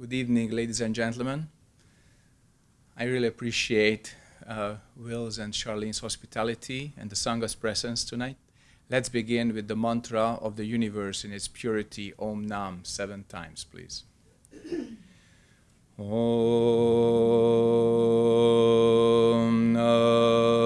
Good evening, ladies and gentlemen. I really appreciate uh, Will's and Charlene's hospitality and the Sangha's presence tonight. Let's begin with the mantra of the universe in its purity, Om Nam, seven times, please. Om Nam.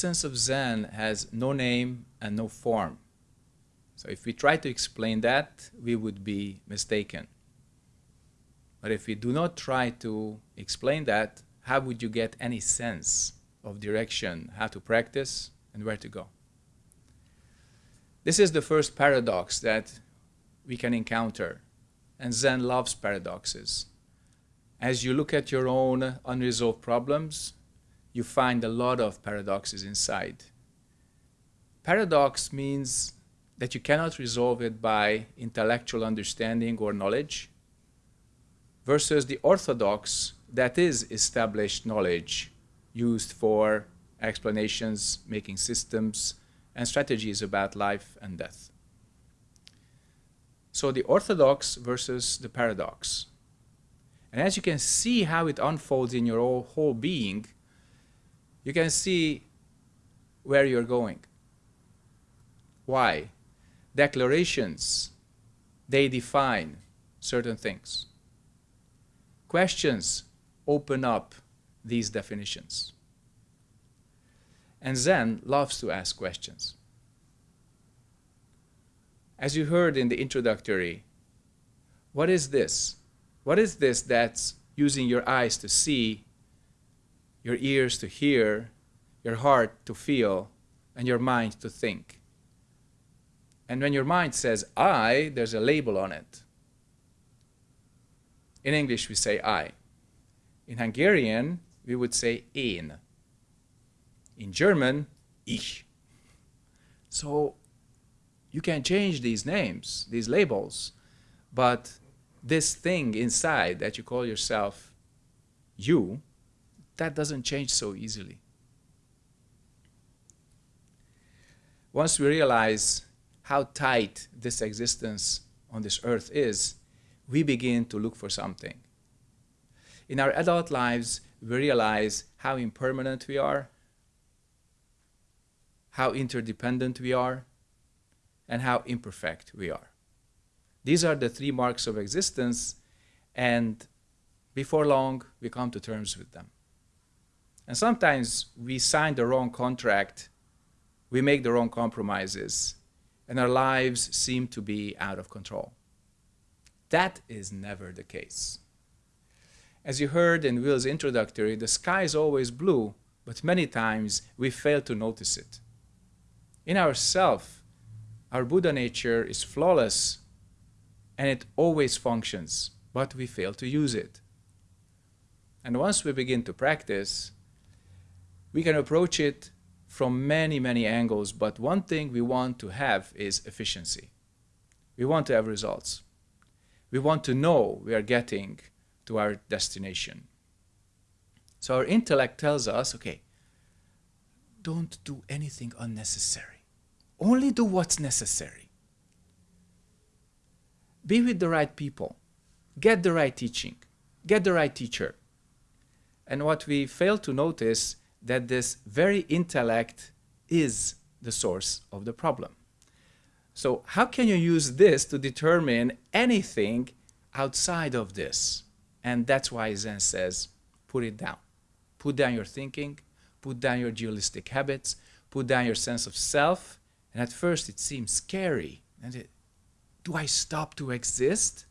Essence of Zen has no name and no form. So if we try to explain that, we would be mistaken. But if we do not try to explain that, how would you get any sense of direction, how to practice, and where to go? This is the first paradox that we can encounter, and Zen loves paradoxes. As you look at your own unresolved problems, you find a lot of paradoxes inside. Paradox means that you cannot resolve it by intellectual understanding or knowledge, versus the orthodox, that is established knowledge used for explanations, making systems, and strategies about life and death. So the orthodox versus the paradox. And as you can see how it unfolds in your whole, being, you can see where you're going. Why? Declarations, they define certain things. Questions open up these definitions. And Zen loves to ask questions. As you heard in the introductory, what is this? What is this that's using your eyes to see, your ears to hear, your heart to feel, and your mind to think? And when your mind says I, there's a label on it. In English, we say I. In Hungarian, we would say én. In German, ich. So you can change these names, these labels, but this thing inside that you call yourself you, that doesn't change so easily. Once we realize how tight this existence on this earth is, we begin to look for something. In our adult lives, we realize how impermanent we are, how interdependent we are, and how imperfect we are. These are the three marks of existence, and before long, we come to terms with them. And sometimes we sign the wrong contract, we make the wrong compromises, and our lives seem to be out of control. That is never the case. As you heard in Will's introductory, the sky is always blue, but many times we fail to notice it. In ourself, our Buddha nature is flawless and it always functions, but we fail to use it. And once we begin to practice, we can approach it from many, many angles, but one thing we want to have is efficiency. We want to have results. We want to know we are getting to our destination. So our intellect tells us, okay, don't do anything unnecessary. Only do what's necessary. Be with the right people. Get the right teaching. Get the right teacher. And what we fail to notice that this very intellect is the source of the problem. So how can you use this to determine anything outside of this? And that's why Zen says, put it down. Put down your thinking, put down your dualistic habits, put down your sense of self. And at first it seems scary. And it, do I stop to exist?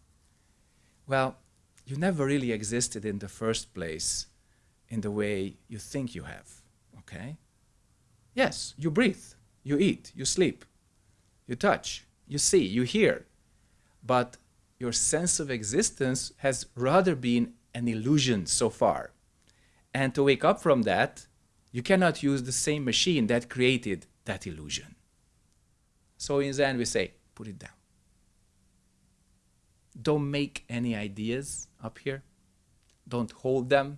Well, you never really existed in the first place in the way you think you have, okay? Yes, you breathe, you eat, you sleep, you touch, you see, you hear. But your sense of existence has rather been an illusion so far. And to wake up from that, you cannot use the same machine that created that illusion. So in Zen we say, put it down. Don't make any ideas up here. Don't hold them.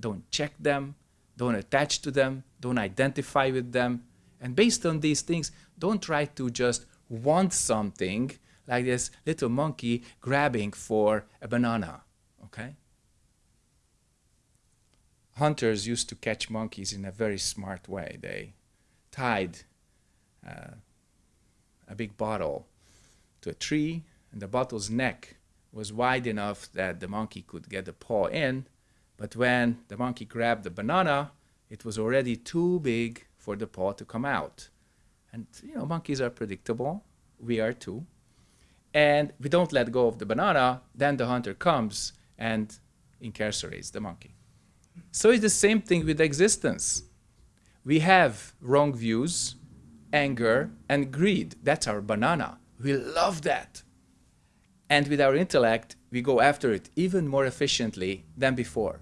Don't check them. Don't attach to them. Don't identify with them. And based on these things, don't try to just want something like this little monkey grabbing for a banana, okay? Hunters used to catch monkeys in a very smart way. They tied uh, a big bottle to a tree, and the bottle's neck was wide enough that the monkey could get the paw in, but when the monkey grabbed the banana, it was already too big for the paw to come out. And, you know, monkeys are predictable. We are too. And we don't let go of the banana, then the hunter comes and incarcerates the monkey. So it's the same thing with existence. We have wrong views, anger, and greed. That's our banana. We love that. And with our intellect, we go after it even more efficiently than before.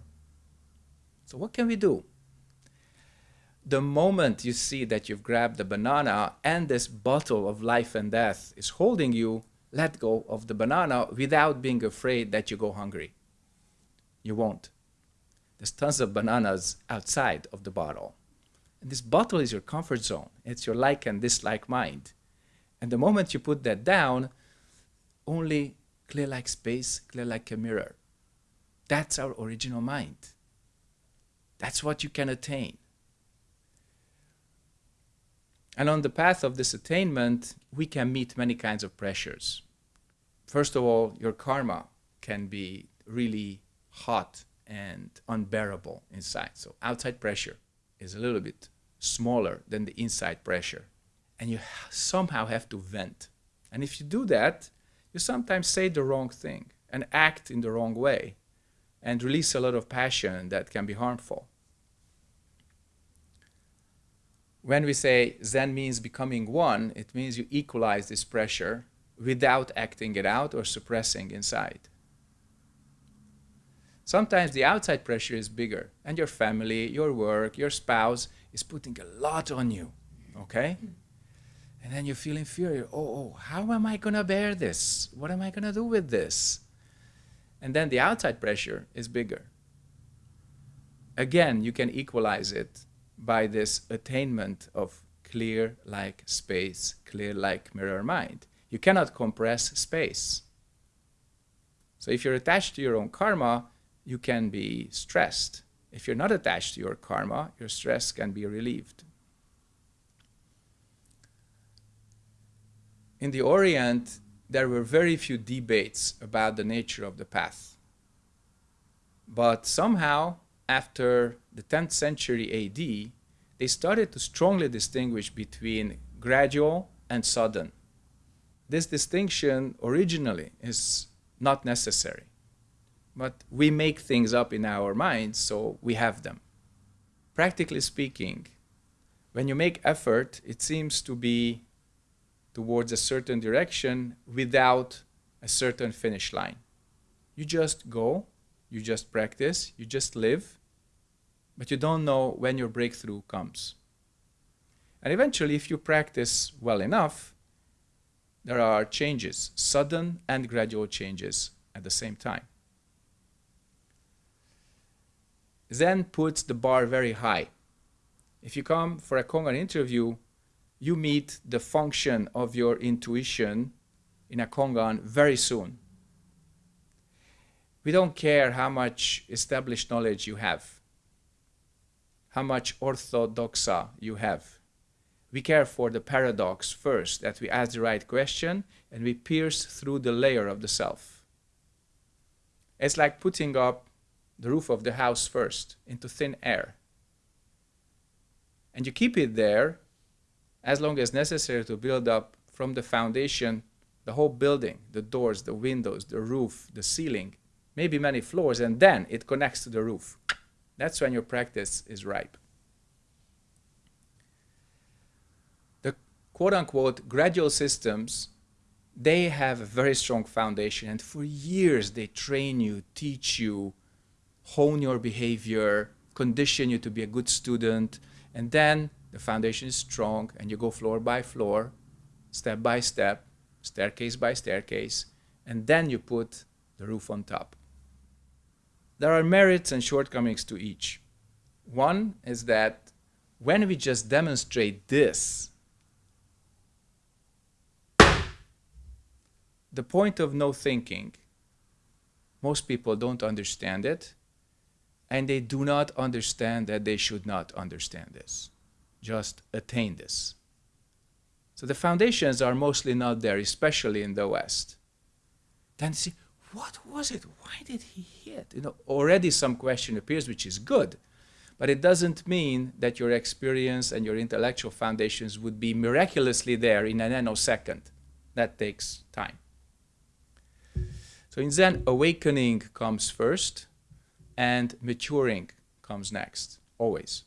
So what can we do? The moment you see that you've grabbed the banana and this bottle of life and death is holding you, let go of the banana without being afraid that you go hungry. You won't. There's tons of bananas outside of the bottle. And this bottle is your comfort zone. It's your like and dislike mind. And the moment you put that down, only clear like space, clear like a mirror. That's our original mind. That's what you can attain. And on the path of this attainment, we can meet many kinds of pressures. First of all, your karma can be really hot and unbearable inside. So outside pressure is a little bit smaller than the inside pressure. And you somehow have to vent. And if you do that, you sometimes say the wrong thing and act in the wrong way and release a lot of passion that can be harmful. When we say Zen means becoming one, it means you equalize this pressure without acting it out or suppressing inside. Sometimes the outside pressure is bigger and your family, your work, your spouse is putting a lot on you, okay? And then you feel inferior. Oh, oh, how am I going to bear this? What am I going to do with this? And then the outside pressure is bigger. Again, you can equalize it by this attainment of clear like space, clear like mirror mind. You cannot compress space. So if you're attached to your own karma, you can be stressed. If you're not attached to your karma, your stress can be relieved. in the Orient, there were very few debates about the nature of the path. But somehow, after the 10th century AD, they started to strongly distinguish between gradual and sudden. This distinction originally is not necessary, but we make things up in our minds, so we have them. Practically speaking, when you make effort, it seems to be towards a certain direction without a certain finish line. You just go, you just practice, you just live, but you don't know when your breakthrough comes. And eventually, if you practice well enough, there are changes, sudden and gradual changes at the same time. Zen puts the bar very high. If you come for a Kongan interview, you meet the function of your intuition in a Kongan very soon. We don't care how much established knowledge you have, how much orthodoxa you have. We care for the paradox first, that we ask the right question and we pierce through the layer of the self. It's like putting up the roof of the house first into thin air. And you keep it there as long as necessary to build up from the foundation the whole building, the doors, the windows, the roof, the ceiling, maybe many floors, and then it connects to the roof. That's when your practice is ripe. The quote unquote gradual systems, they have a very strong foundation, and for years they train you, teach you, hone your behavior, condition you to be a good student, and then the foundation is strong, and you go floor by floor, step by step, staircase by staircase, and then you put the roof on top. There are merits and shortcomings to each. One is that when we just demonstrate this, the point of no thinking, most people don't understand it, and they do not understand that they should not understand this. Just attain this. So the foundations are mostly not there, especially in the West. Then see, what was it? Why did he hit? You know, already some question appears, which is good, but it doesn't mean that your experience and your intellectual foundations would be miraculously there in a nanosecond. That takes time. So in Zen, awakening comes first, and maturing comes next, always.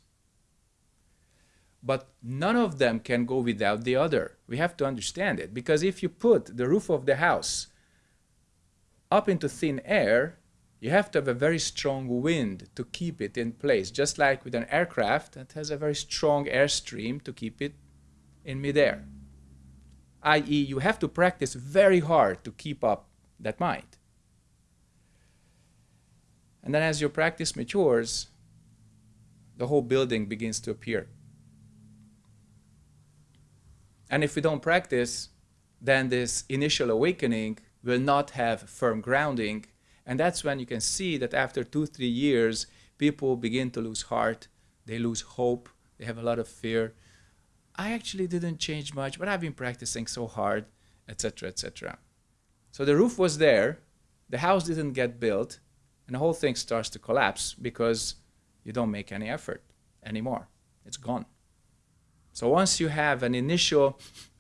But none of them can go without the other. We have to understand it. Because if you put the roof of the house up into thin air, you have to have a very strong wind to keep it in place. Just like with an aircraft that has a very strong airstream to keep it in midair. I.e., you have to practice very hard to keep up that mind. And then as your practice matures, the whole building begins to appear. And if we don't practice, then this initial awakening will not have firm grounding. And that's when you can see that after two, three years, people begin to lose heart, they lose hope, they have a lot of fear. I actually didn't change much, but I've been practicing so hard, etc., etc. So the roof was there, the house didn't get built, and the whole thing starts to collapse because you don't make any effort anymore. It's gone. So once you have an initial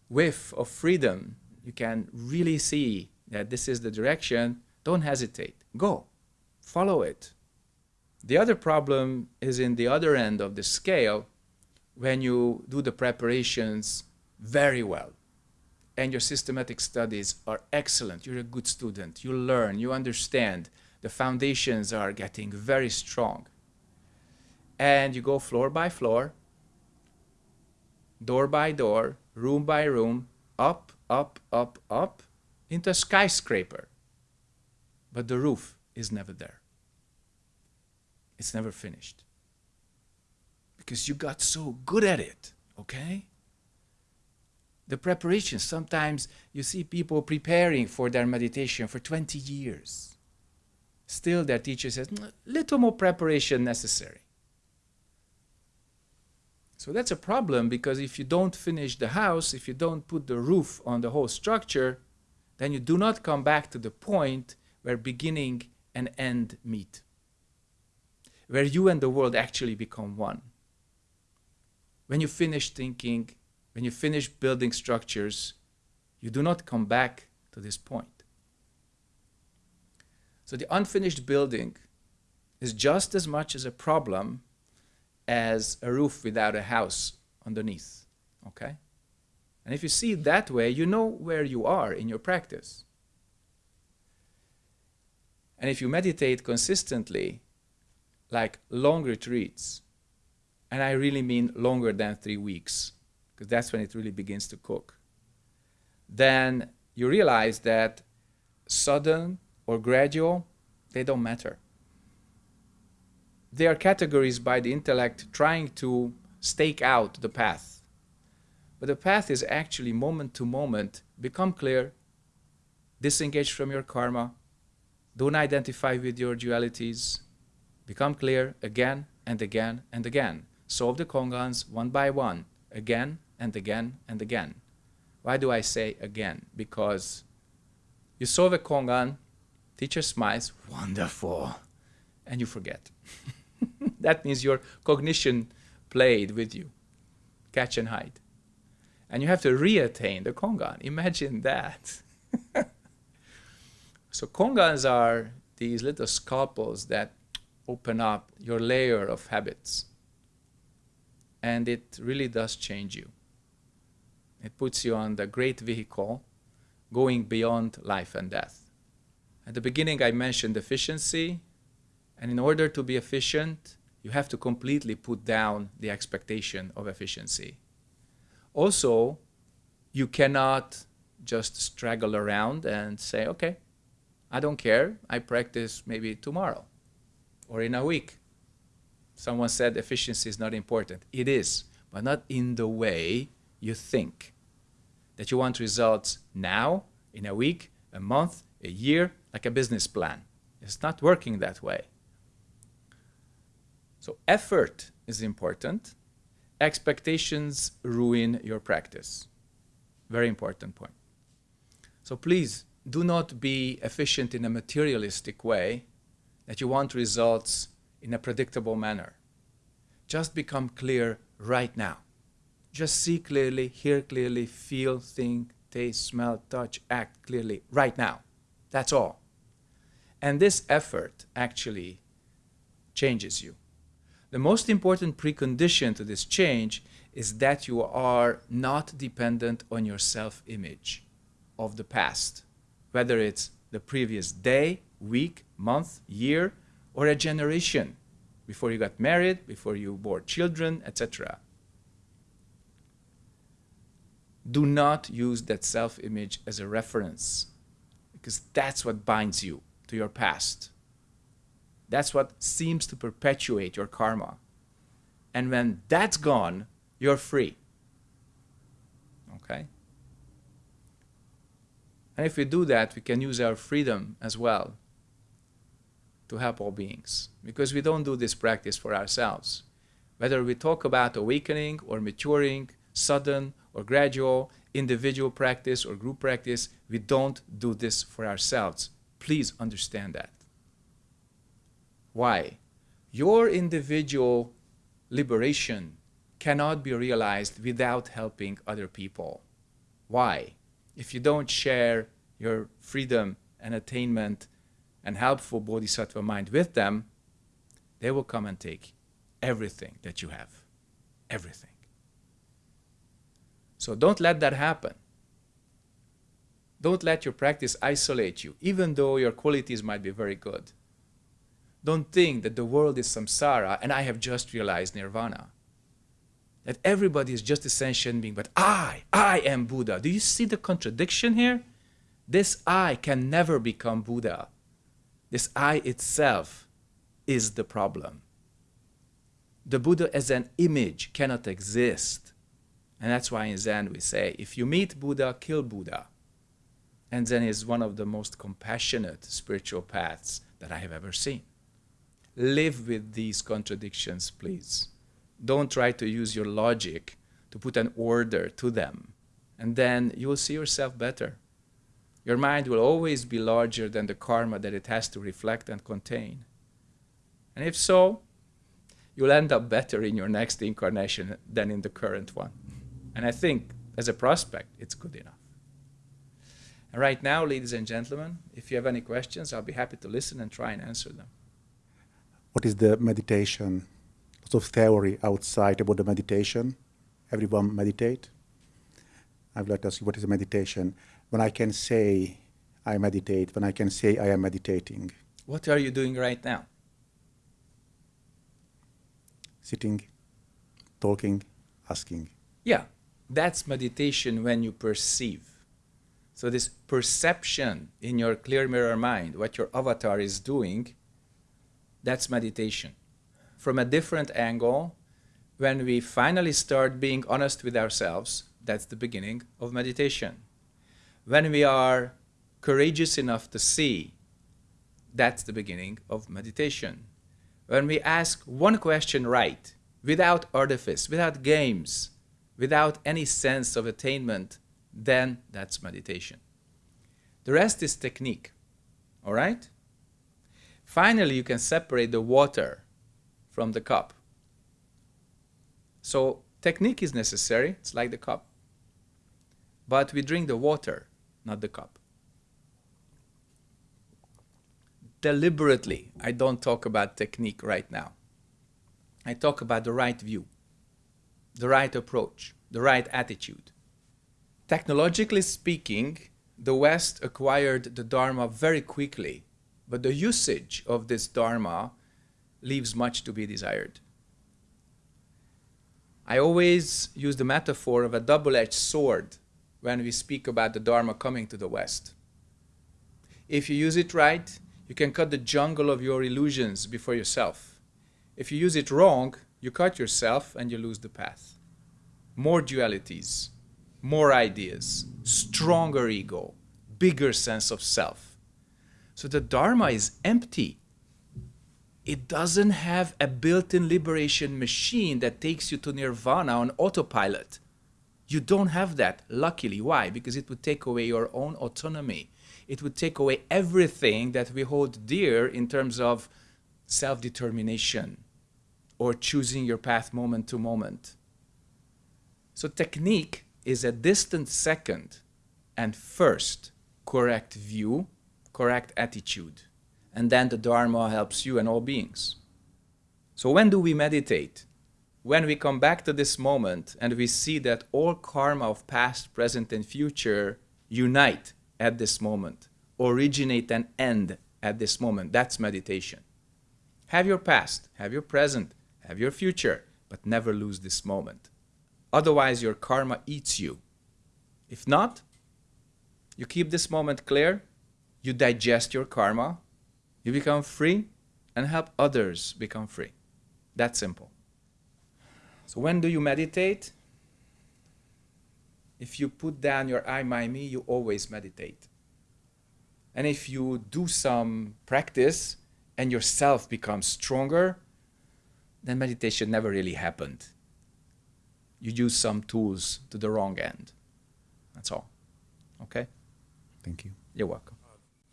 whiff of freedom, you can really see that this is the direction, don't hesitate. Go. Follow it. The other problem is in the other end of the scale when you do the preparations very well and your systematic studies are excellent. You're a good student. You learn, you understand. The foundations are getting very strong. And you go floor by floor door by door, room by room, up, up, up, up, into a skyscraper. But the roof is never there. It's never finished. Because you got so good at it, okay? The preparation, sometimes you see people preparing for their meditation for 20 years. Still, their teacher says, mm, little more preparation necessary. So that's a problem because if you don't finish the house, if you don't put the roof on the whole structure, then you do not come back to the point where beginning and end meet, where you and the world actually become one. When you finish thinking, when you finish building structures, you do not come back to this point. So the unfinished building is just as much as a problem as a roof without a house underneath. Okay? And if you see it that way, you know where you are in your practice. And if you meditate consistently, like long retreats, and I really mean longer than three weeks, because that's when it really begins to cook, then you realize that sudden or gradual, they don't matter they are categories by the intellect trying to stake out the path. But the path is actually moment to moment. Become clear, disengage from your karma, don't identify with your dualities, become clear again and again and again. Solve the kongans one by one, again and again and again. Why do I say again? Because you solve a kongan Teacher smiles, wonderful, and you forget. that means your cognition played with you, catch and hide. And you have to reattain the kongan. Imagine that. so kongans are these little scalpels that open up your layer of habits. And it really does change you. It puts you on the great vehicle going beyond life and death. At the beginning, I mentioned efficiency. And in order to be efficient, you have to completely put down the expectation of efficiency. Also, you cannot just straggle around and say, okay, I don't care. I practice maybe tomorrow or in a week. Someone said efficiency is not important. It is, but not in the way you think. That you want results now, in a week, a month, a year, like a business plan. It's not working that way. So effort is important. Expectations ruin your practice. Very important point. So please do not be efficient in a materialistic way that you want results in a predictable manner. Just become clear right now. Just see clearly, hear clearly, feel, think, taste, smell, touch, act clearly right now. That's all. And this effort actually changes you. The most important precondition to this change is that you are not dependent on your self-image of the past, whether it's the previous day, week, month, year, or a generation before you got married, before you bore children, etc. Do not use that self-image as a reference because that's what binds you to your past. That's what seems to perpetuate your karma. And when that's gone, you're free. Okay? And if we do that, we can use our freedom as well to help all beings. Because we don't do this practice for ourselves. Whether we talk about awakening or maturing, sudden or gradual, individual practice or group practice, we don't do this for ourselves. Please understand that. Why? Your individual liberation cannot be realized without helping other people. Why? If you don't share your freedom and attainment and helpful bodhisattva mind with them, they will come and take everything that you have. Everything. So don't let that happen. Don't let your practice isolate you, even though your qualities might be very good. Don't think that the world is samsara and I have just realized nirvana. That everybody is just a sentient being, but I, I am Buddha. Do you see the contradiction here? This I can never become Buddha. This I itself is the problem. The Buddha as an image cannot exist. And that's why in Zen we say, if you meet Buddha, kill Buddha. And Zen is one of the most compassionate spiritual paths that I have ever seen. Live with these contradictions, please. Don't try to use your logic to put an order to them. And then you will see yourself better. Your mind will always be larger than the karma that it has to reflect and contain. And if so, you'll end up better in your next incarnation than in the current one. And I think, as a prospect, it's good enough. And right now, ladies and gentlemen, if you have any questions, I'll be happy to listen and try and answer them what is the meditation? Lots of theory outside about the meditation. Everyone meditate. I would like to ask you, what is a meditation? When I can say I meditate, when I can say I am meditating. What are you doing right now? Sitting, talking, asking. Yeah, that's meditation when you perceive. So this perception in your clear mirror mind, what your avatar is doing, that's meditation. From a different angle, when we finally start being honest with ourselves, that's the beginning of meditation. When we are courageous enough to see, that's the beginning of meditation. When we ask one question right, without artifice, without games, without any sense of attainment, then that's meditation. The rest is technique, all right? Finally, you can separate the water from the cup. So technique is necessary, it's like the cup. But we drink the water, not the cup. Deliberately, I don't talk about technique right now. I talk about the right view, the right approach, the right attitude. Technologically speaking, the West acquired the Dharma very quickly, but the usage of this Dharma leaves much to be desired. I always use the metaphor of a double-edged sword when we speak about the Dharma coming to the West. If you use it right, you can cut the jungle of your illusions before yourself. If you use it wrong, you cut yourself and you lose the path. More dualities, more ideas, stronger ego, bigger sense of self. So the Dharma is empty. It doesn't have a built-in liberation machine that takes you to nirvana on autopilot. You don't have that, luckily. Why? Because it would take away your own autonomy. It would take away everything that we hold dear in terms of self-determination or choosing your path moment to moment. So technique is a distant second and first correct view, correct attitude. And then the Dharma helps you and all beings. So when do we meditate? When we come back to this moment and we see that all karma of past, present, and future unite at this moment, originate and end at this moment. That's meditation. Have your past, have your present, have your future, but never lose this moment. Otherwise, your karma eats you. If not, you keep this moment clear, you digest your karma, you become free, and help others become free. That simple. So when do you meditate? If you put down your I, my, me, you always meditate. And if you do some practice and yourself becomes stronger, then meditation never really happened. You use some tools to the wrong end. That's all. Okay? Thank you. You're welcome.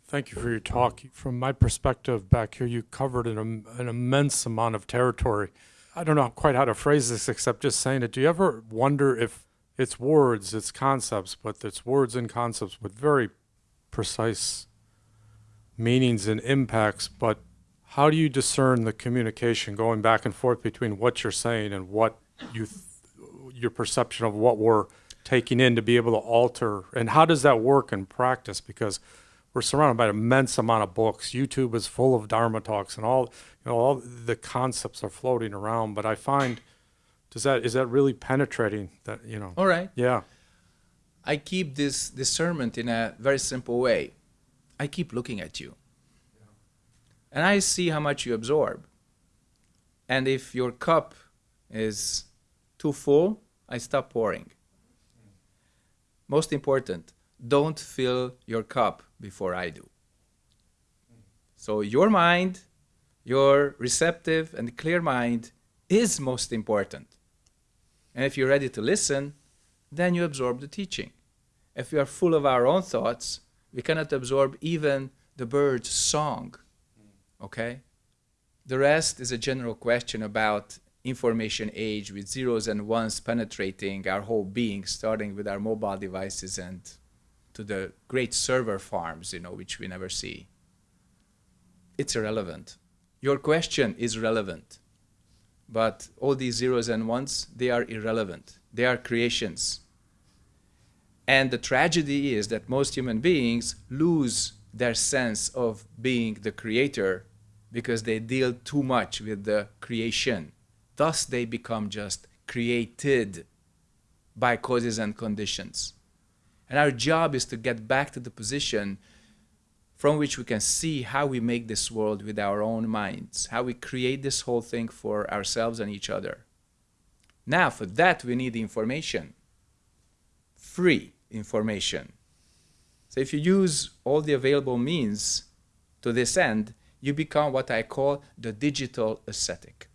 Thank you for your talk. From my perspective back here, you covered an, an immense amount of territory. I don't know quite how to phrase this except just saying it. Do you ever wonder if it's words, it's concepts, but it's words and concepts with very precise meanings and impacts, but how do you discern the communication going back and forth between what you're saying and what you, your perception of what we're taking in to be able to alter, and how does that work in practice? Because we're surrounded by an immense amount of books. YouTube is full of Dharma talks, and all you know, all the concepts are floating around. But I find, does that is that really penetrating? That you know? All right. Yeah. I keep this discernment in a very simple way. I keep looking at you. And I see how much you absorb. And if your cup is too full, I stop pouring. Most important, don't fill your cup before I do. So your mind, your receptive and clear mind is most important. And if you're ready to listen, then you absorb the teaching. If we are full of our own thoughts, we cannot absorb even the bird's song. Okay? The rest is a general question about information age with zeros and ones penetrating our whole being, starting with our mobile devices and to the great server farms, you know, which we never see. It's irrelevant. Your question is relevant. But all these zeros and ones, they are irrelevant. They are creations. And the tragedy is that most human beings lose their sense of being the creator because they deal too much with the creation. Thus, they become just created by causes and conditions. And our job is to get back to the position from which we can see how we make this world with our own minds, how we create this whole thing for ourselves and each other. Now, for that, we need information, free information. So if you use all the available means to this end, you become what I call the digital ascetic.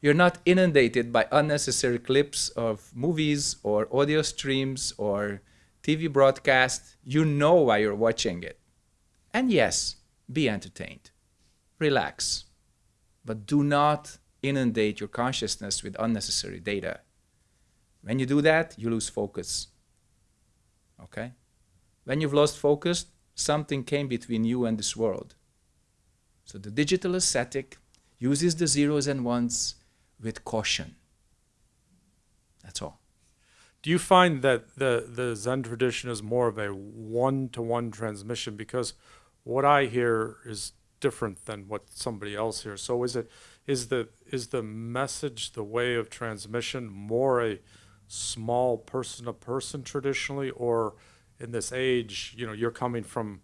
You're not inundated by unnecessary clips of movies or audio streams or TV broadcast. You know why you're watching it. And yes, be entertained, relax, but do not inundate your consciousness with unnecessary data. When you do that, you lose focus. Okay? When you've lost focus, something came between you and this world. So the digital ascetic uses the zeros and ones with caution. That's all. Do you find that the, the Zen tradition is more of a one to one transmission? Because what I hear is different than what somebody else hears. So is it is the is the message, the way of transmission, more a small person to person traditionally, or in this age, you know, you're coming from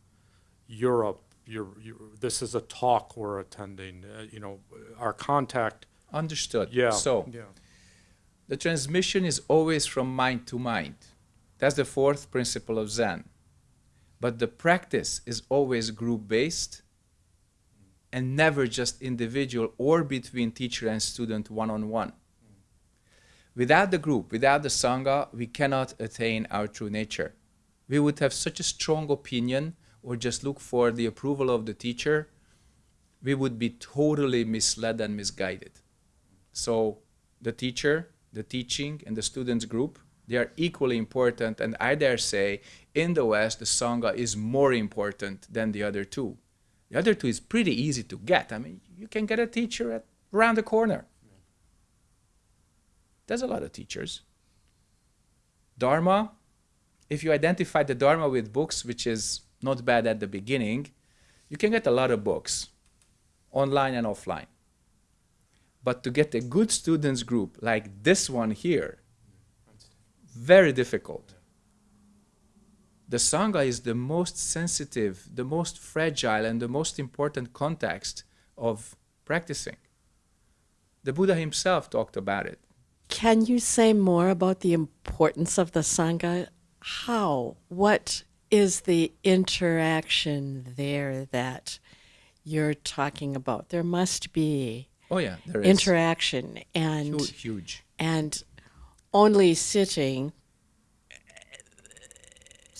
Europe, you're, you're this is a talk we're attending, uh, you know, our contact. Understood. Yeah. So yeah. the transmission is always from mind to mind. That's the fourth principle of Zen. But the practice is always group based and never just individual or between teacher and student one on one. Without the group, without the Sangha, we cannot attain our true nature. We would have such a strong opinion or just look for the approval of the teacher, we would be totally misled and misguided. So the teacher, the teaching, and the students group, they are equally important. And I dare say, in the West, the Sangha is more important than the other two. The other two is pretty easy to get. I mean, you can get a teacher at, around the corner. There's a lot of teachers. Dharma, if you identify the Dharma with books, which is not bad at the beginning, you can get a lot of books, online and offline. But to get a good students group like this one here, very difficult. The Sangha is the most sensitive, the most fragile, and the most important context of practicing. The Buddha himself talked about it. Can you say more about the importance of the Sangha? How? What is the interaction there that you're talking about? There must be Oh yeah, there is interaction and Hu- huge. and only sitting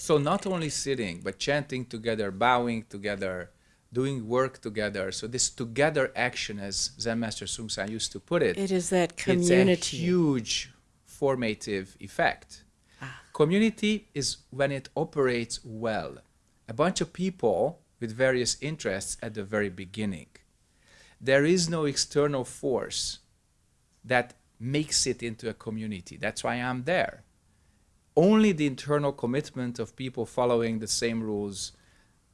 So not only sitting, but chanting together, bowing together, doing work together. So this together action, as Zen Master Seung Sahn used to put it, it is that community it's a community huge formative effect. Ah. Community is when it operates well. A bunch of people with various interests at the very beginning. There is no external force that makes it into a community. That's why I'm there. Only the internal commitment of people following the same rules,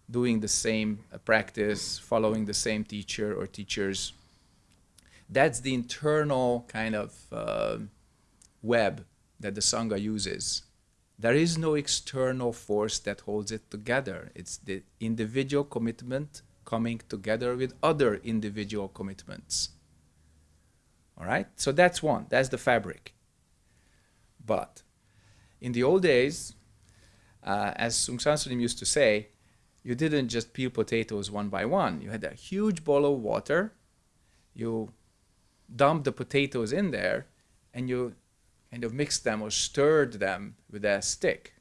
doing the same uh, practice, following the same teacher or teachers. That's the internal kind of uh, web that the Sangha uses. There is no external force that holds it together. It's the individual commitment coming together with other individual commitments. All right? So that's one. That's the fabric. But in the old days, uh, as Seung Sahn Sunim used to say, you didn't just peel potatoes one by one. You had a huge bowl of water. You dumped the potatoes in there, and you kind of mixed them or stirred them with a stick.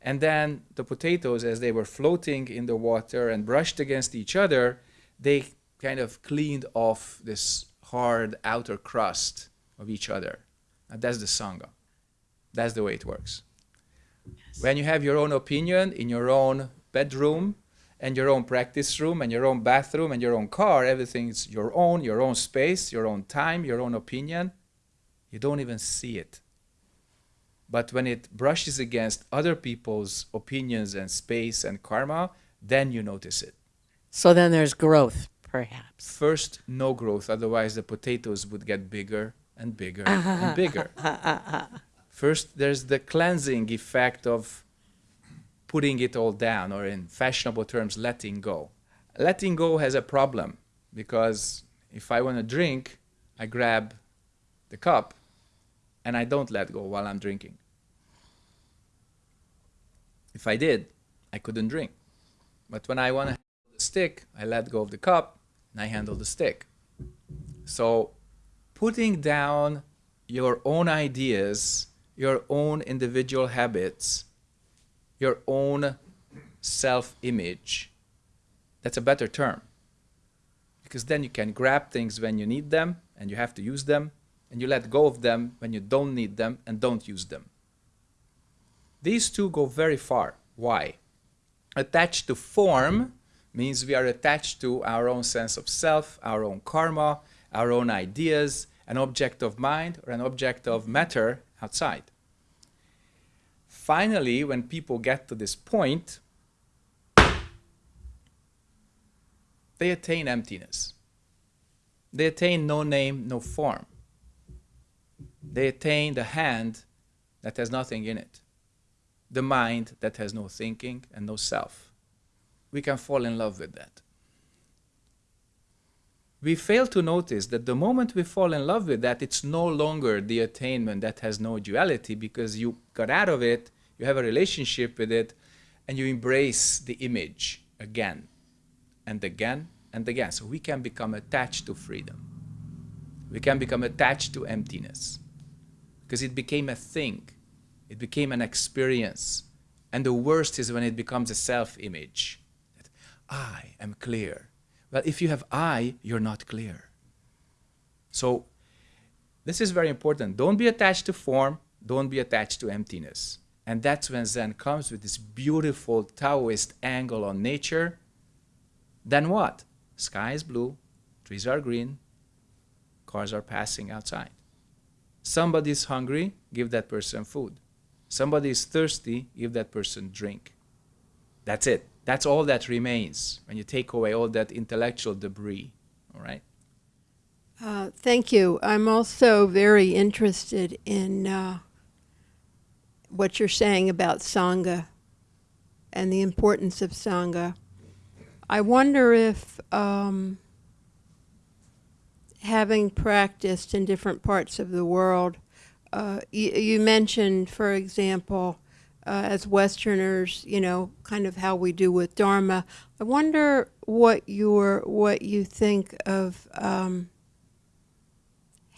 And then the potatoes, as they were floating in the water and brushed against each other, they kind of cleaned off this hard outer crust of each other. And that's the Sangha. That's the way it works. When you have your own opinion in your own bedroom and your own practice room and your own bathroom and your own car, everything's your own, your own space, your own time, your own opinion, you don't even see it. But when it brushes against other people's opinions and space and karma, then you notice it. so then there's growth perhaps First, no growth, otherwise, the potatoes would get bigger and bigger and bigger. First, there's the cleansing effect of putting it all down, or in fashionable terms, letting go. Letting go has a problem because if I want to drink, I grab the cup and I don't let go while I'm drinking. If I did, I couldn't drink. But when I want to handle the stick, I let go of the cup and I handle the stick. So putting down your own ideas, your own individual habits, your own self image That's a better term. Because then you can grab things when you need them and you have to use them, and you let go of them when you don't need them and don't use them. These two go very far. Why? Attached to form means we are attached to our own sense of self, our own karma, our own ideas, an object of mind or an object of matter outside. Finally, when people get to this point, they attain emptiness. They attain no name, no form. They attain the hand that has nothing in it, the mind that has no thinking and no self. We can fall in love with that. We fail to notice that the moment we fall in love with that, it's no longer the attainment that has no duality because you got out of it, you have a relationship with it, and you embrace the image again and again and again. So we can become attached to freedom. We can become attached to emptiness because it became a thing, it became an experience. And the worst is when it becomes a self image that I am clear. Well, if you have I, you're not clear. So, this is very important. Don't be attached to form, don't be attached to emptiness. And that's when Zen comes with this beautiful Taoist angle on nature. Then what? Sky is blue, trees are green, cars are passing outside. Somebody is hungry, give that person food. Somebody is thirsty, give that person drink. That's it. That's all that remains when you take away all that intellectual debris. All right? Uh, thank you. I'm also very interested in uh, what you're saying about Sangha and the importance of Sangha. I wonder if um, having practiced in different parts of the world, uh, you, you mentioned, for example, uh, as Westerners, you know, kind of how we do with Dharma. I wonder what your what you think of um,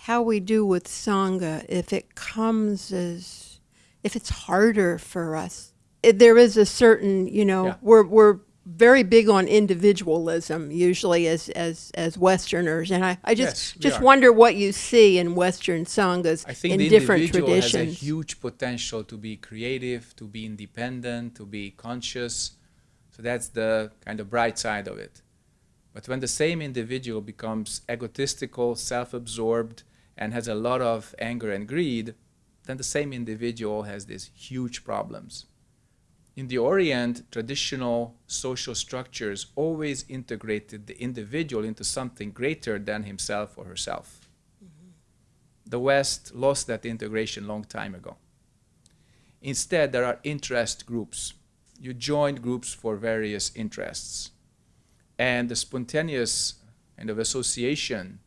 how we do with Sangha if it comes as if it's harder for us. It, there is a certain, you know, Yeah. we're we're very big on individualism usually as as as Westerners, and I, I just Yes, just wonder what you see in Western sanghas I think in the different individual has a huge potential to be creative, to be independent, to be conscious. So that's the kind of bright side of it. But when the same individual becomes egotistical, self-absorbed, and has a lot of anger and greed, then the same individual has these huge problems. In the Orient, traditional social structures always integrated the individual into something greater than himself or herself the West lost that integration long time ago. Instead, there are interest groups. You join groups for various interests. And the spontaneous kind of association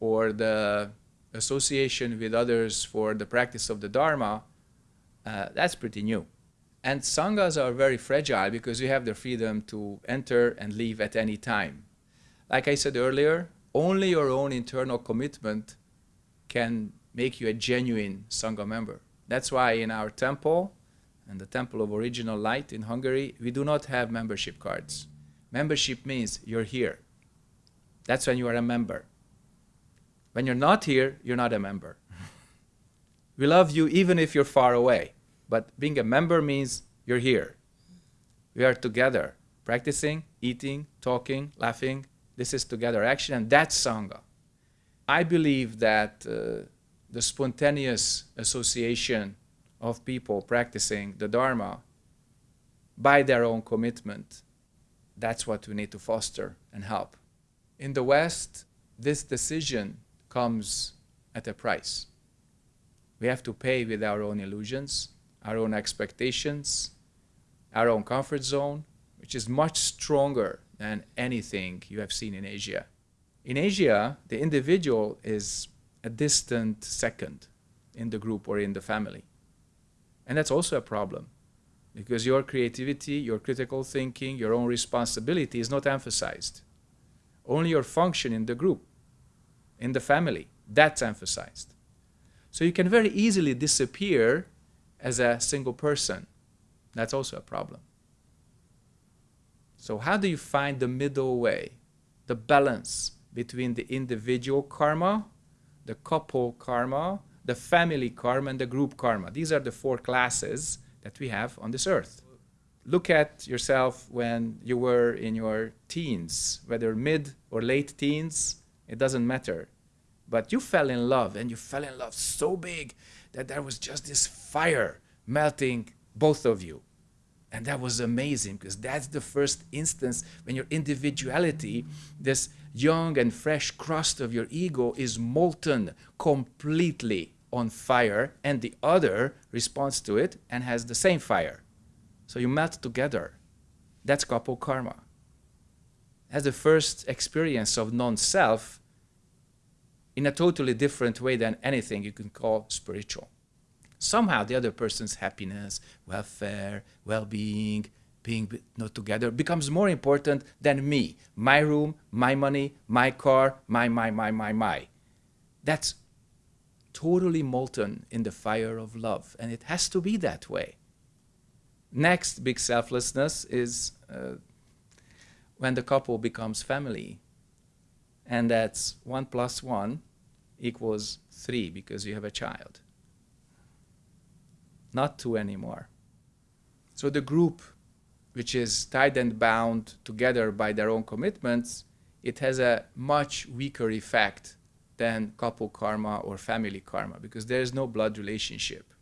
or the association with others for the practice of the Dharma, uh, that's pretty new. And Sanghas are very fragile because you have the freedom to enter and leave at any time. Like I said earlier, only your own internal commitment can make you a genuine Sangha member. That's why in our temple, and the Temple of Original Light in Hungary, we do not have membership cards. Membership means you're here. That's when you are a member. When you're not here, you're not a member. we love you even if you're far away, but being a member means you're here. We are together, practicing, eating, talking, laughing. This is together action, and that's Sangha. I believe that uh, the spontaneous association of people practicing the Dharma by their own commitment, that's what we need to foster and help. In the West, this decision comes at a price. We have to pay with our own illusions, our own expectations, our own comfort zone, which is much stronger than anything you have seen in Asia. In Asia, the individual is a distant second in the group or in the family. And that's also a problem because your creativity, your critical thinking, your own responsibility is not emphasized. Only your function in the group, in the family, that's emphasized. So you can very easily disappear as a single person. That's also a problem. So, how do you find the middle way, the balance between the individual karma, the couple karma, the family karma, and the group karma? These are the four classes that we have on this earth. Look at yourself when you were in your teens, whether mid or late teens, it doesn't matter. But you fell in love, and you fell in love so big that there was just this fire melting both of you. And that was amazing because that's the first instance when your individuality, this young and fresh crust of your ego, is molten completely on fire, and the other responds to it and has the same fire. So you melt together. That's couple karma. As the first experience of non self in a totally different way than anything you can call spiritual somehow the other person's happiness, welfare, well-being, being not together becomes more important than me, my room, my money, my car, my, my, my, my, my. That's totally molten in the fire of love, and it has to be that way. Next big selflessness is uh, when the couple becomes family, and that's one plus one equals three because you have a child not two anymore. So the group, which is tied and bound together by their own commitments, it has a much weaker effect than couple karma or family karma because there is no blood relationship.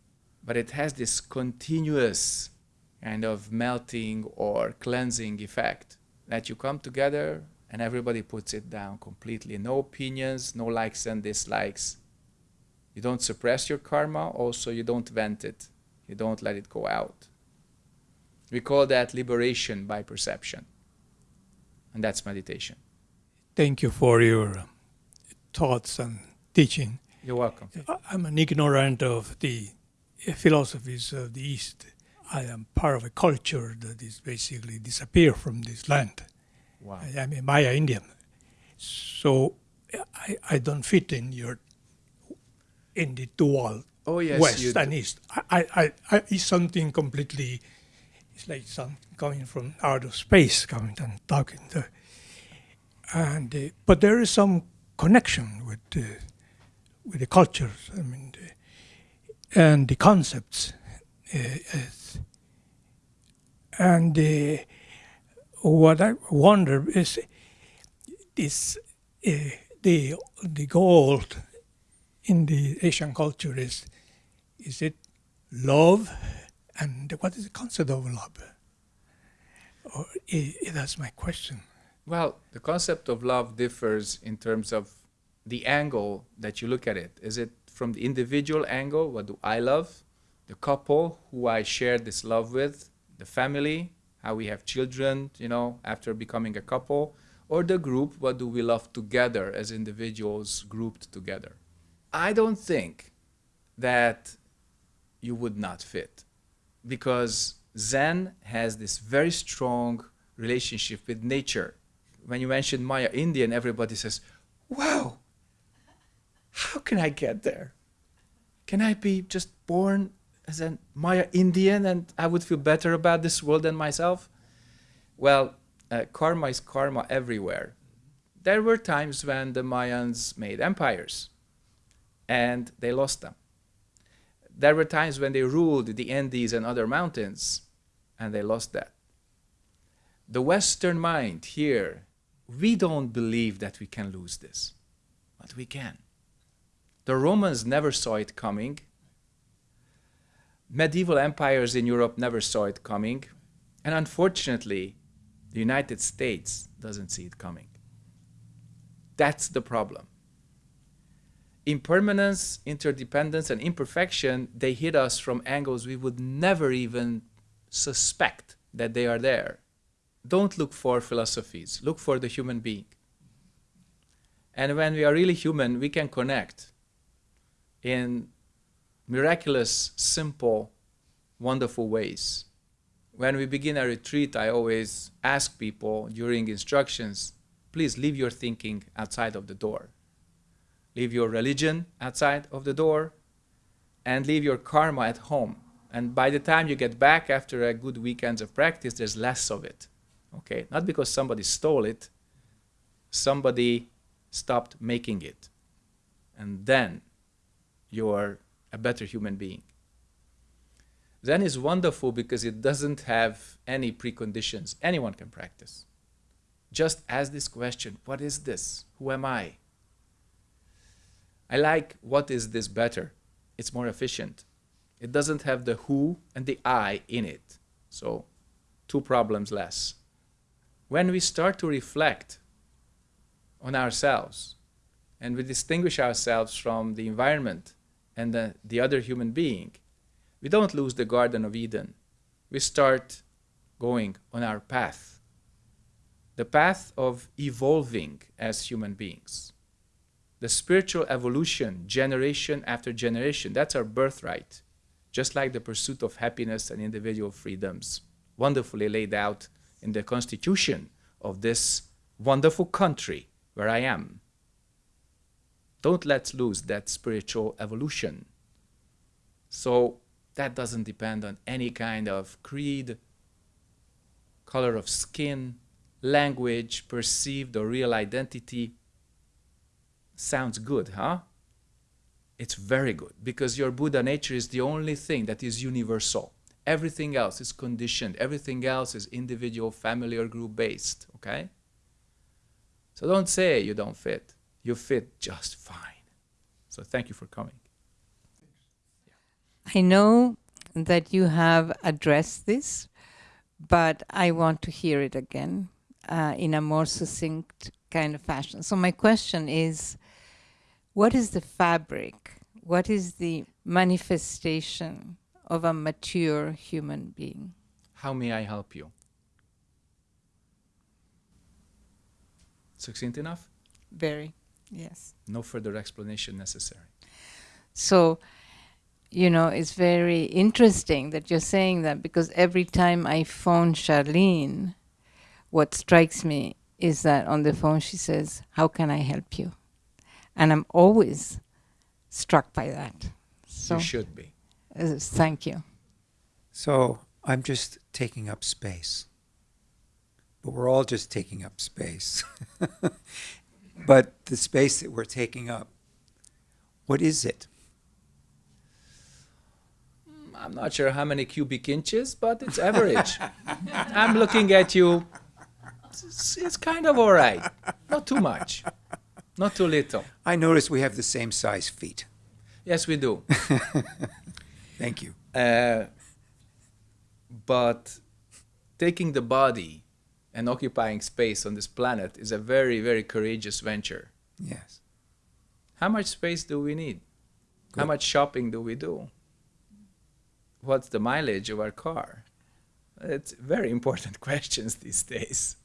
But it has this continuous kind of melting or cleansing effect that you come together and everybody puts it down completely. No opinions, no likes and dislikes. You don't suppress your karma, also, you don't vent it. You don't let it go out. We call that liberation by perception. And that's meditation. Thank you for your thoughts and teaching. You're welcome. I'm an ignorant of the philosophies of the East. I am part of a culture that is basically disappeared from this land. Wow. I am a Maya Indian. So I, I don't fit in your in the dual Oh, yes. west and east. I, I, I, it's something completely. It's like some coming from out of space, coming and talking. To, and uh, but there is some connection with uh, with the cultures. I mean, the, and the concepts. Uh, and uh, what I wonder is is uh, the the goal in the Asian culture is is it love and what is the concept of love? Or i- that's my question. Well, the concept of love differs in terms of the angle that you look at it. Is it from the individual angle? What do I love? The couple who I share this love with? The family? How we have children, you know, after becoming a couple? Or the group? What do we love together as individuals grouped together? I don't think that you would not fit because Zen has this very strong relationship with nature. When you mention Maya Indian, everybody says, Wow, how can I get there? Can I be just born as a Maya Indian and I would feel better about this world than myself? Well, uh, karma is karma everywhere. There were times when the Mayans made empires and they lost them. There were times when they ruled the Andes and other mountains, and they lost that. The Western mind here, we don't believe that we can lose this, but we can. The Romans never saw it coming. Medieval empires in Europe never saw it coming. And unfortunately, the United States doesn't see it coming. That's the problem impermanence, interdependence, and imperfection, they hit us from angles we would never even suspect that they are there. Don't look for philosophies, look for the human being. And when we are really human, we can connect in miraculous, simple, wonderful ways. When we begin a retreat, I always ask people during instructions please leave your thinking outside of the door leave your religion outside of the door, and leave your karma at home. And by the time you get back after a good weekend of practice, there's less of it. Okay, not because somebody stole it, somebody stopped making it. And then you are a better human being. Zen is wonderful because it doesn't have any preconditions. Anyone can practice. Just ask this question What is this? Who am I? I like what is this better? It's more efficient. It doesn't have the who and the I in it. So, two problems less. When we start to reflect on ourselves and we distinguish ourselves from the environment and the, the other human being, we don't lose the Garden of Eden. We start going on our path, the path of evolving as human beings. The spiritual evolution, generation after generation, that's our birthright, just like the pursuit of happiness and individual freedoms, wonderfully laid out in the constitution of this wonderful country where I am. Don't let's lose that spiritual evolution. So that doesn't depend on any kind of creed, color of skin, language, perceived or real identity. Sounds good, huh? It's very good because your Buddha nature is the only thing that is universal. Everything else is conditioned, everything else is individual, family, or group based, okay? So don't say you don't fit. You fit just fine. So thank you for coming. I know that you have addressed this, but I want to hear it again uh, in a more succinct kind of fashion. So, my question is what is the fabric? What is the manifestation of a mature human being? How may I help you? Succinct enough? Very, yes. No further explanation necessary. So, you know, it's very interesting that you're saying that because every time I phone Charlene, what strikes me is that on the phone she says, How can I help you? And I'm always struck by that. So, you should be. uh, thank you. So I'm just taking up space. But we're all just taking up space. but the space that we're taking up, what is it? I'm not sure how many cubic inches, but it's average. I'm looking at you. It's, it's kind of all right. Not too much. Not too little. I notice we have the same size feet. Yes, we do. Thank you. Uh, but taking the body and occupying space on this planet is a very, very courageous venture. Yes. How much space do we need? How much shopping do we do? What's the mileage of our car? It's very important questions these days.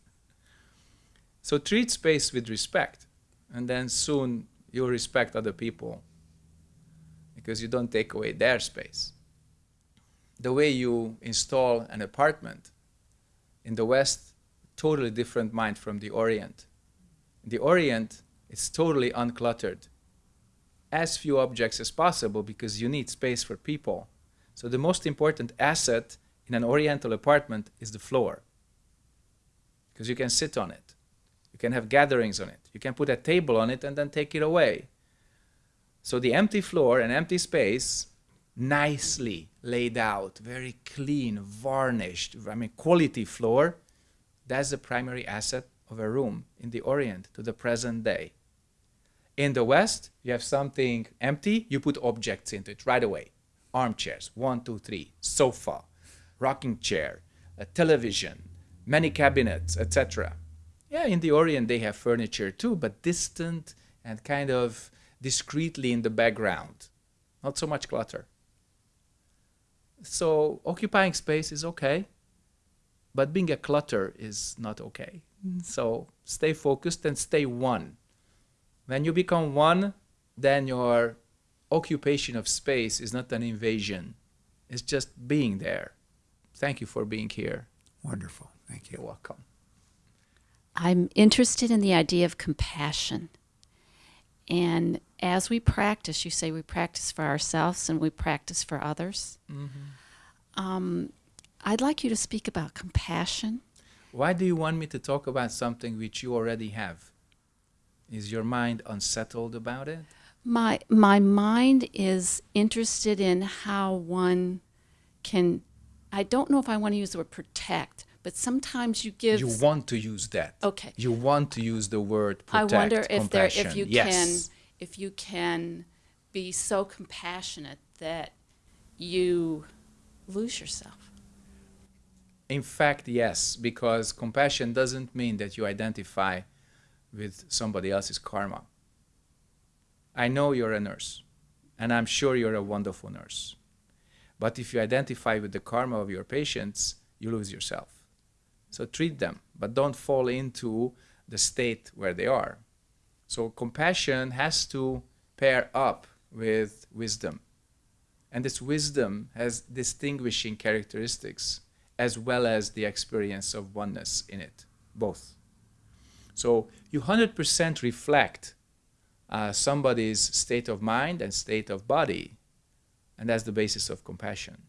So treat space with respect, and then soon you'll respect other people because you don't take away their space. The way you install an apartment in the West, totally different mind from the Orient. The Orient, is totally uncluttered. As few objects as possible because you need space for people. So the most important asset in an Oriental apartment is the floor. Because you can sit on it. You can have gatherings on it. You can put a table on it and then take it away. So the empty floor and empty space, nicely laid out, very clean, varnished, I mean quality floor, that's the primary asset of a room in the Orient to the present day. In the West, you have something empty, you put objects into it right away. Armchairs, one, two, three, sofa, rocking chair, a television, many cabinets, etc. Yeah, in the Orient they have furniture too, but distant and kind of discreetly in the background. Not so much clutter. So occupying space is okay, but being a clutter is not okay. So stay focused and stay one. When you become one, then your occupation of space is not an invasion. It's just being there. Thank you for being here. Wonderful. Thank You're welcome. I'm interested in the idea of compassion. And as we practice, you say we practice for ourselves and we practice for others. Um, I'd like you to speak about compassion Why do you want me to talk about something which you already have? Is your mind unsettled about it? My my mind is interested in how one can I don't know if I want to use the word protect, but sometimes you give You want to use that. Okay. You want to use the word protect. I wonder if there if you yes. can if you can be so compassionate that you lose yourself. In fact, yes, because compassion doesn't mean that you identify with somebody else's karma. I know you're a nurse, and I'm sure you're a wonderful nurse. But if you identify with the karma of your patients, you lose yourself. So treat them, but don't fall into the state where they are. So compassion has to pair up with wisdom. And this wisdom has distinguishing characteristics as well as the experience of oneness in it, both. So you 100% reflect uh, somebody's state of mind and state of body, and that's the basis of compassion.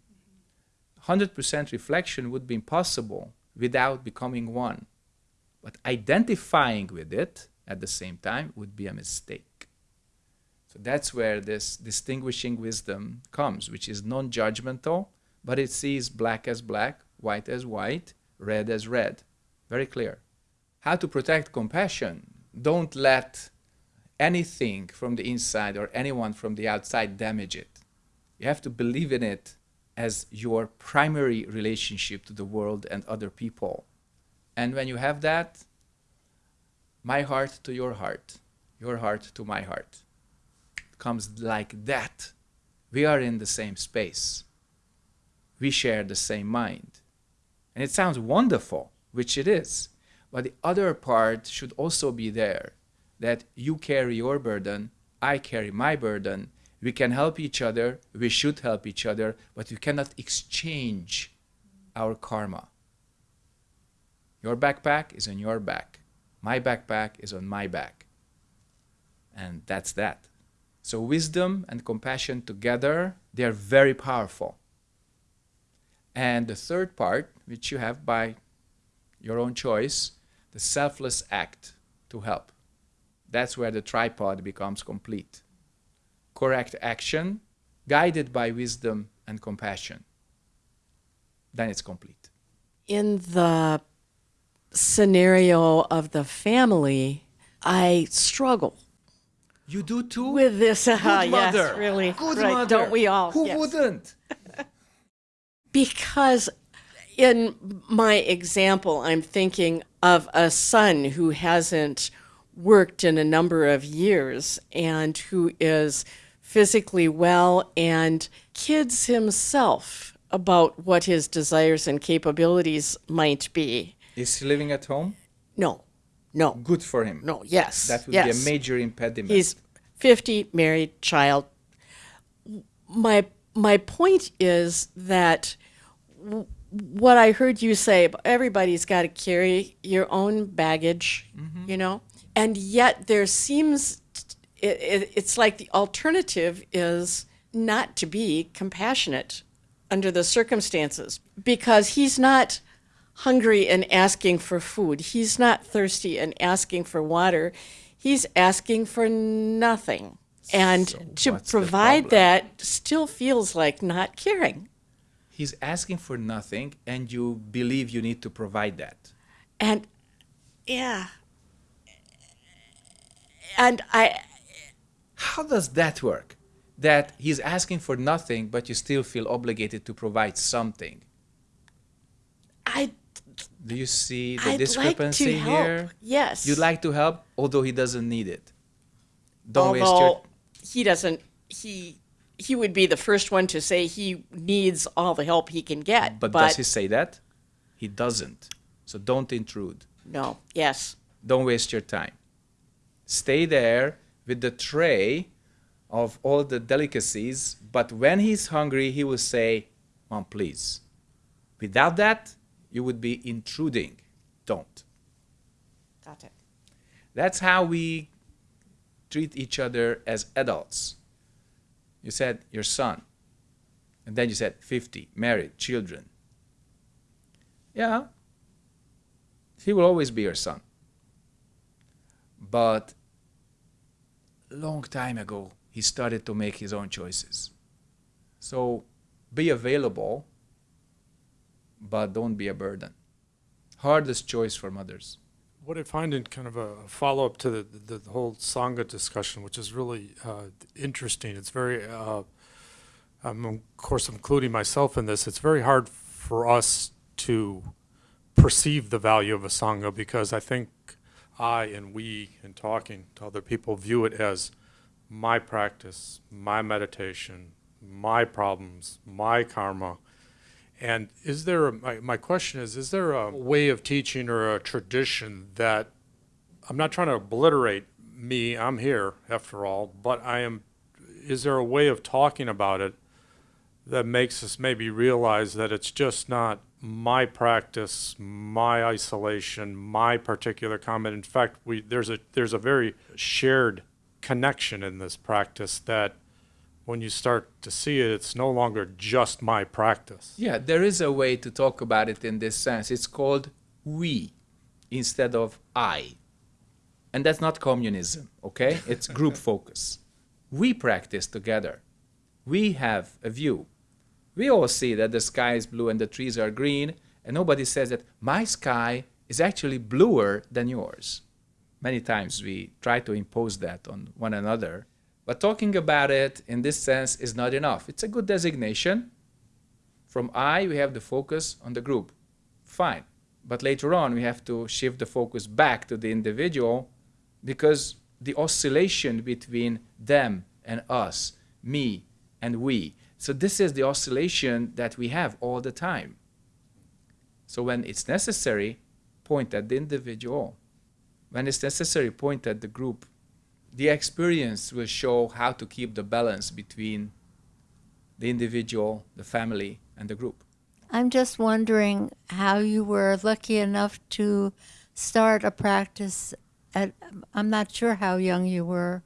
100% reflection would be impossible without becoming one. But identifying with it at the same time would be a mistake. So that's where this distinguishing wisdom comes, which is non judgmental, but it sees black as black, white as white, red as red. Very clear. How to protect compassion? Don't let anything from the inside or anyone from the outside damage it. You have to believe in it as your primary relationship to the world and other people. And when you have that, my heart to your heart, your heart to my heart, it comes like that. We are in the same space. We share the same mind. And it sounds wonderful, which it is. But the other part should also be there that you carry your burden, I carry my burden. We can help each other, we should help each other, but we cannot exchange our karma. Your backpack is on your back, my backpack is on my back. And that's that. So, wisdom and compassion together, they are very powerful. And the third part, which you have by your own choice, the selfless act to help. That's where the tripod becomes complete. Correct action, guided by wisdom and compassion. Then it's complete. In the scenario of the family, I struggle You do too? with this. Uh, Good yes, mother. really. Good right, mother. Don't we all? Who Yes. wouldn't? Because in my example, I'm thinking of a son who hasn't worked in a number of years and who is physically well and kids himself about what his desires and capabilities might be. Is he living at home? No, no, Good for him. no, yes. That would yes. be a major impediment. He's 50, married, child. My my point is that w- what I heard you say, everybody's got to carry your own baggage, you know, and yet there seems it, it, it's like the alternative is not to be compassionate under the circumstances because he's not hungry and asking for food. He's not thirsty and asking for water. He's asking for nothing. And So to provide that still feels like not caring. He's asking for nothing, and you believe you need to provide that. And yeah. And I How does that work? That he's asking for nothing, but you still feel obligated to provide something. I Do you see the I'd like discrepancy help. here? Yes. You'd like to help, although he doesn't need it. Don't waste your Although he doesn't he he would be the first one to say he needs all the help he can get. But, But, does he say that? He doesn't. So don't intrude. no, yes. Don't waste your time. Stay there with the tray of all the delicacies, but when he's hungry, he will say, Mom, please. Without that, you would be intruding. Don't. Got it. That's how we treat each other as adults. You said your son, and then you said 50, married, children. Yeah, He will always be your son. But long time ago, he started to make his own choices. So be available, but don't be a burden. Hardest choice for mothers. What I find in kind of a follow up to the, the, whole Sangha discussion, which is really uh, interesting, it's very, uh, of course, including myself in this, it's very hard for us to perceive the value of a Sangha because I think I and we, in talking to other people, view it as my practice, my meditation, my problems, my karma. And is there, a, my, my question is, is there a way of teaching or a tradition that, I'm not trying to obliterate me, I'm here after all, but I am, is there a way of talking about it that makes us maybe realize that it's just not my practice, my isolation, my particular comment. In fact, we, there's, a, there's a very shared connection in this practice that when you start to see it, it's no longer just my practice. Yeah, there is a way to talk about it in this sense. It's called we instead of I. And that's not communism, okay? It's group focus. We practice together. We have a view. We all see that the sky is blue and the trees are green, and nobody says that my sky is actually bluer than yours. Many times we try to impose that on one another, but talking about it in this sense is not enough. It's a good designation. From I, we have the focus on the group. Fine. But later on, we have to shift the focus back to the individual because the oscillation between them and us, me and we. So, this is the oscillation that we have all the time. So, when it's necessary, point at the individual. When it's necessary, point at the group the experience will show how to keep the balance between the individual, the family, and the group. I'm just wondering how you were lucky enough to start a practice at, I'm not sure how young you were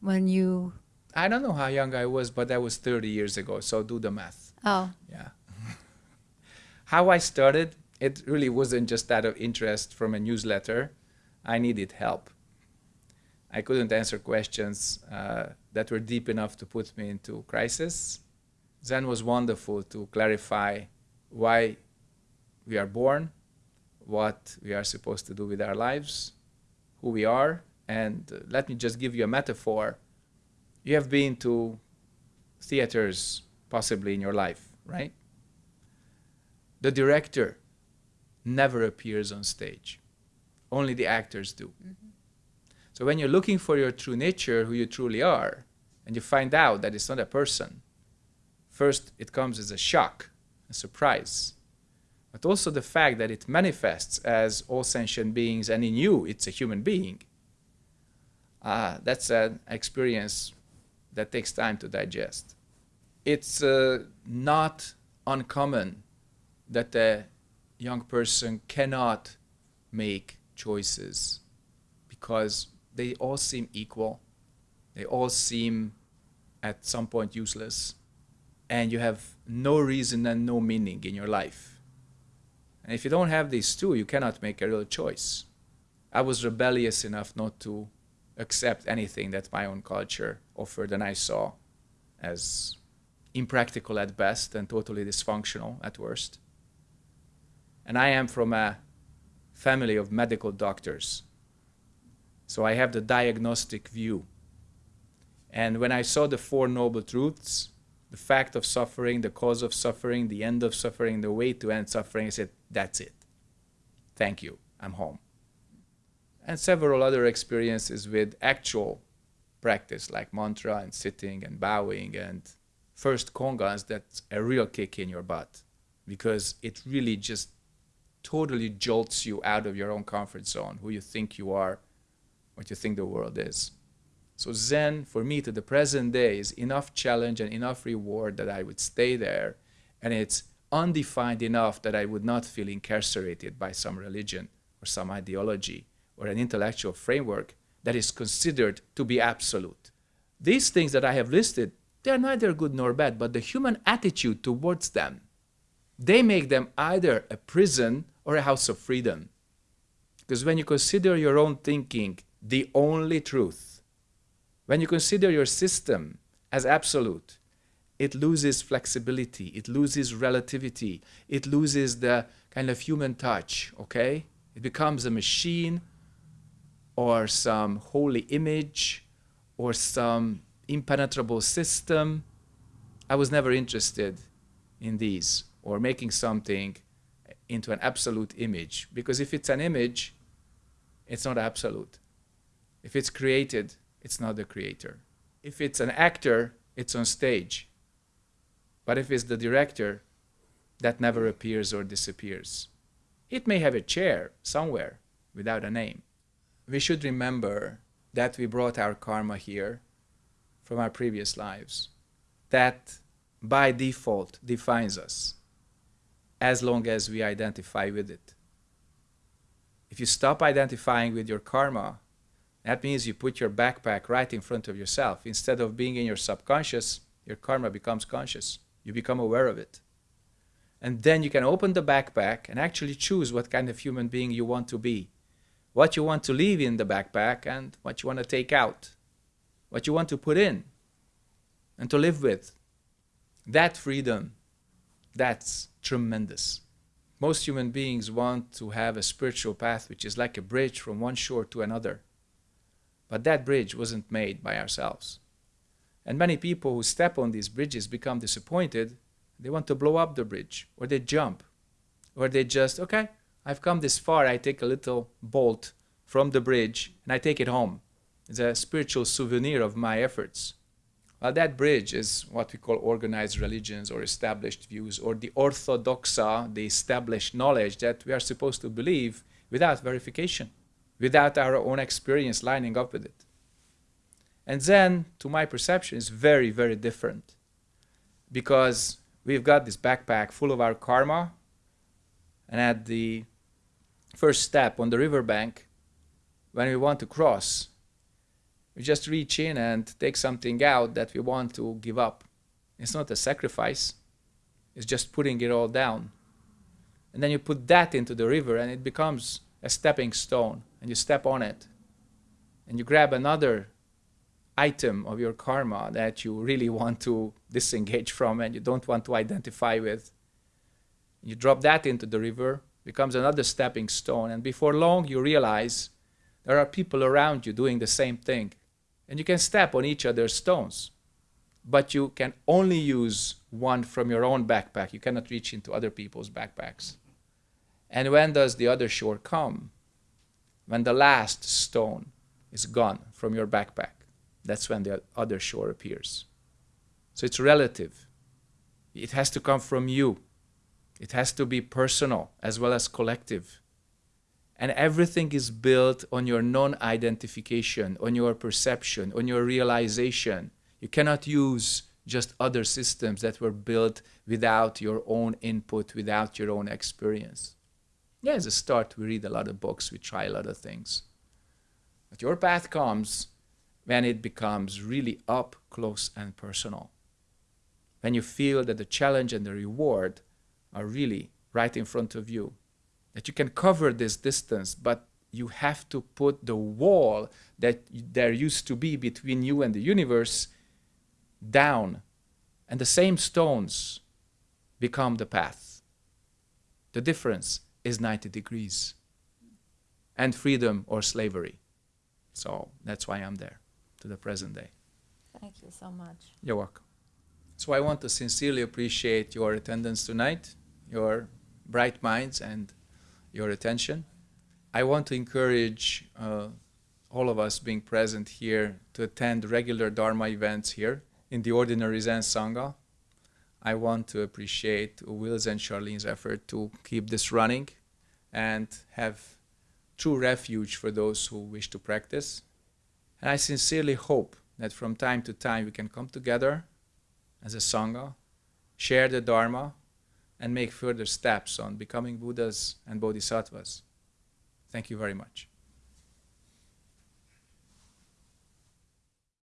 when you. I don't know how young I was, but that was 30 years ago, so do the math. Oh. Yeah. how I started, it really wasn't just out of interest from a newsletter. I needed help. I couldn't answer questions uh, that were deep enough to put me into crisis. Zen was wonderful to clarify why we are born, what we are supposed to do with our lives, who we are. And uh, let me just give you a metaphor. You have been to theaters possibly in your life, right? The director never appears on stage. Only the actors do. Mm-hmm. So when you're looking for your true nature, who you truly are, and you find out that it's not a person, first it comes as a shock, a surprise, but also the fact that it manifests as all sentient beings and in you it's a human being. Uh, that's an experience that takes time to digest. It's uh, not uncommon that a young person cannot make choices because they all seem equal. They all seem at some point useless. And you have no reason and no meaning in your life. And if you don't have these two, you cannot make a real choice. I was rebellious enough not to accept anything that my own culture offered and I saw as impractical at best and totally dysfunctional at worst. And I am from a family of medical doctors so I have the diagnostic view. And when I saw the Four Noble Truths, the fact of suffering, the cause of suffering, the end of suffering, the way to end suffering, I said, that's it. Thank you. I'm home. And several other experiences with actual practice like mantra and sitting and bowing and first kong-ans that's a real kick in your butt because it really just totally jolts you out of your own comfort zone, who you think you are, what you think the world is. So Zen, for me, to the present day, is enough challenge and enough reward that I would stay there, and it's undefined enough that I would not feel incarcerated by some religion or some ideology or an intellectual framework that is considered to be absolute. These things that I have listed, they are neither good nor bad, but the human attitude towards them, they make them either a prison or a house of freedom. Because when you consider your own thinking the only truth, when you consider your system as absolute, it loses flexibility, it loses relativity, it loses the kind of human touch, okay? It becomes a machine or some holy image or some impenetrable system. I was never interested in these or making something into an absolute image because if it's an image, it's not absolute. If it's created, it's not the creator. If it's an actor, it's on stage. But if it's the director, that never appears or disappears. It may have a chair somewhere without a name. We should remember that we brought our karma here from our previous lives. That by default defines us as long as we identify with it. If you stop identifying with your karma, that means you put your backpack right in front of yourself. Instead of being in your subconscious, your karma becomes conscious. You become aware of it. And then you can open the backpack and actually choose what kind of human being you want to be, what you want to leave in the backpack, and what you want to take out, what you want to put in and to live with. That freedom, that's tremendous. Most human beings want to have a spiritual path which is like a bridge from one shore to another. But that bridge wasn't made by ourselves. And many people who step on these bridges become disappointed. They want to blow up the bridge, or they jump, or they just, okay, I've come this far, I take a little bolt from the bridge and I take it home. It's a spiritual souvenir of my efforts. Well, that bridge is what we call organized religions or established views, or the orthodoxa, the established knowledge that we are supposed to believe without verification without our own experience lining up with it. And Zen, to my perception, is very, very different because we've got this backpack full of our karma, and at the first step on the riverbank, when we want to cross, we just reach in and take something out that we want to give up. It's not a sacrifice, it's just putting it all down. And then you put that into the river, and it becomes a stepping stone and you step on it and you grab another item of your karma that you really want to disengage from and you don't want to identify with. You drop that into the river, becomes another stepping stone, and before long you realize there are people around you doing the same thing. And you can step on each other's stones, but you can only use one from your own backpack. You cannot reach into other people's backpacks. And when does the other shore come? When the last stone is gone from your backpack. That's when the other shore appears. So it's relative. It has to come from you. It has to be personal as well as collective. And everything is built on your non identification, on your perception, on your realization. You cannot use just other systems that were built without your own input, without your own experience. Yeah, as a start, we read a lot of books, we try a lot of things. But your path comes when it becomes really up close and personal. When you feel that the challenge and the reward are really right in front of you. That you can cover this distance, but you have to put the wall that there used to be between you and the universe down. And the same stones become the path. The difference is 90 degrees. And freedom or slavery. So that's why I'm there to the present day. Thank you so much. You're welcome. So I want to sincerely appreciate your attendance tonight, your bright minds, and your attention. I want to encourage uh, all of us being present here to attend regular Dharma events here in the Ordinary Zen Sangha. I want to appreciate Will's and Charlene's effort to keep this running and have true refuge for those who wish to practice. And I sincerely hope that from time to time we can come together as a Sangha, share the Dharma, and make further steps on becoming Buddhas and Bodhisattvas. Thank you very much.